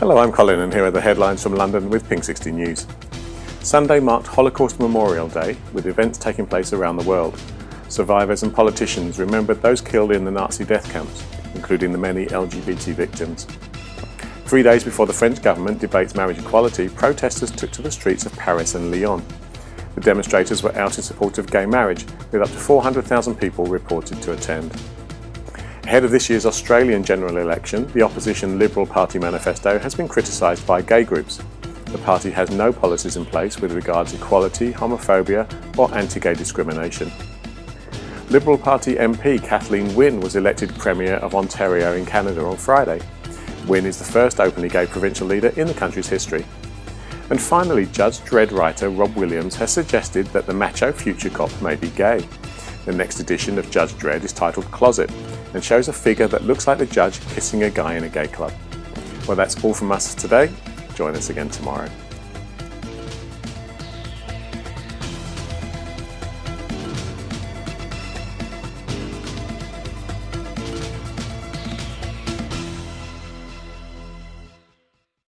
Hello, I'm Colin and here are the headlines from London with Pink 60 News. Sunday marked Holocaust Memorial Day with events taking place around the world. Survivors and politicians remembered those killed in the Nazi death camps, including the many LGBT victims. Three days before the French government debates marriage equality, protesters took to the streets of Paris and Lyon. The demonstrators were out in support of gay marriage, with up to 400,000 people reported to attend. Ahead of this year's Australian general election, the opposition Liberal Party manifesto has been criticised by gay groups. The party has no policies in place with regards to equality, homophobia or anti-gay discrimination. Liberal Party MP Kathleen Wynne was elected Premier of Ontario in Canada on Friday. Wynne is the first openly gay provincial leader in the country's history. And finally, Judge Dredd writer Rob Williams has suggested that the macho future cop may be gay. The next edition of Judge Dredd is titled Closet and shows a figure that looks like the judge kissing a guy in a gay club. Well, that's all from us today. Join us again tomorrow.